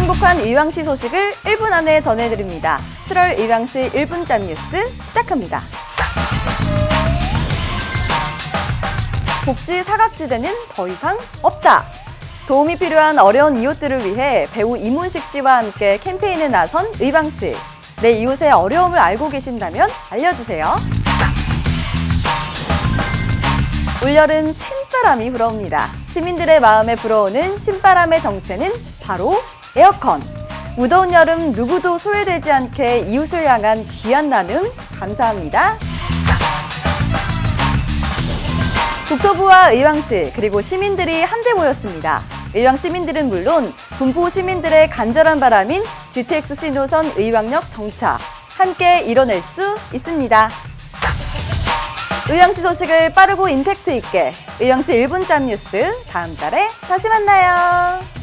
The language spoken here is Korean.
행복한 의왕시 소식을 1분 안에 전해드립니다. 7월 의왕시 1분짬 뉴스 시작합니다. 복지 사각지대는 더 이상 없다. 도움이 필요한 어려운 이웃들을 위해 배우 이문식 씨와 함께 캠페인에 나선 의왕시. 내 이웃의 어려움을 알고 계신다면 알려주세요. 올여름 신바람이 불어옵니다. 시민들의 마음에 불어오는 신바람의 정체는 바로 에어컨. 무더운 여름 누구도 소외되지 않게 이웃을 향한 귀한 나눔 감사합니다. 국토부와 의왕시 그리고 시민들이 한데 모였습니다. 의왕 시민들은 물론 분포 시민들의 간절한 바람인 GTX 신호선 의왕역 정차 함께 이뤄낼 수 있습니다. 의왕시 소식을 빠르고 임팩트 있게 의왕시 1분짬 뉴스 다음 달에 다시 만나요.